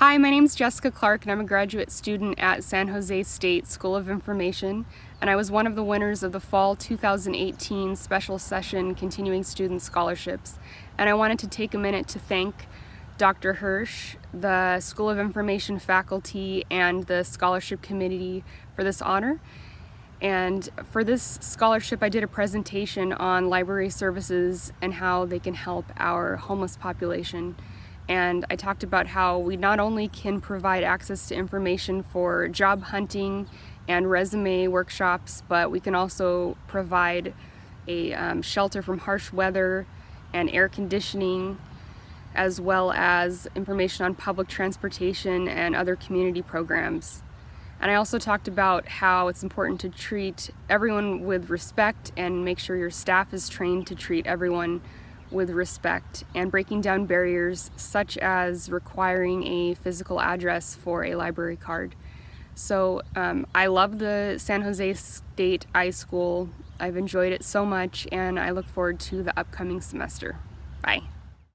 Hi, my name is Jessica Clark and I'm a graduate student at San Jose State School of Information and I was one of the winners of the Fall 2018 Special Session Continuing Student Scholarships and I wanted to take a minute to thank Dr. Hirsch, the School of Information faculty and the Scholarship Committee for this honor. And for this scholarship I did a presentation on library services and how they can help our homeless population and I talked about how we not only can provide access to information for job hunting and resume workshops, but we can also provide a um, shelter from harsh weather and air conditioning, as well as information on public transportation and other community programs. And I also talked about how it's important to treat everyone with respect and make sure your staff is trained to treat everyone with respect and breaking down barriers such as requiring a physical address for a library card. So um, I love the San Jose State iSchool. I've enjoyed it so much and I look forward to the upcoming semester. Bye.